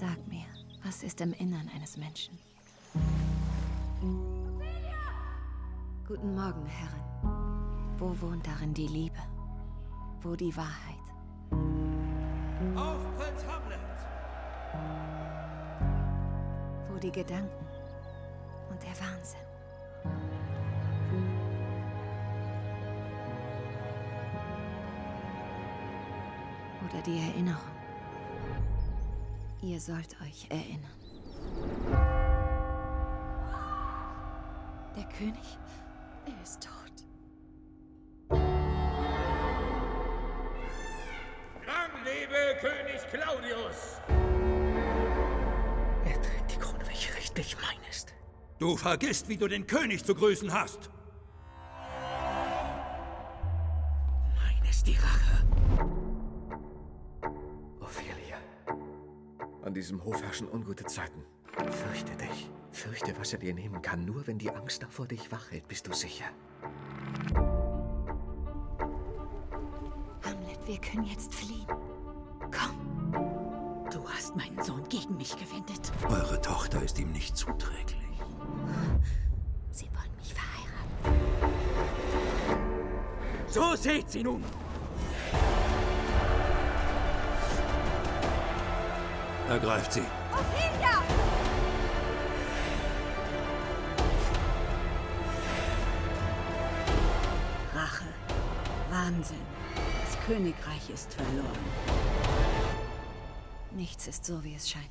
Sag mir, was ist im Innern eines Menschen? Guten Morgen, Herrin. Wo wohnt darin die Liebe? Wo die Wahrheit? Auf Prinz Hamlet! Wo die Gedanken und der Wahnsinn? Oder die Erinnerung? Ihr sollt euch erinnern. Der König? Er ist tot. Lang lebe König Claudius! Er trägt die Krone, welche rechtlich mein ist. Du vergisst, wie du den König zu grüßen hast. Mein ist die Rache. An diesem Hof herrschen ungute Zeiten. Fürchte dich. Fürchte, was er dir nehmen kann. Nur wenn die Angst davor dich wach hält, bist du sicher. Hamlet, wir können jetzt fliehen. Komm. Du hast meinen Sohn gegen mich gewendet. Eure Tochter ist ihm nicht zuträglich. Sie wollen mich verheiraten. So seht sie nun! Ergreift sie. Ophelia! Rache. Wahnsinn. Das Königreich ist verloren. Nichts ist so, wie es scheint.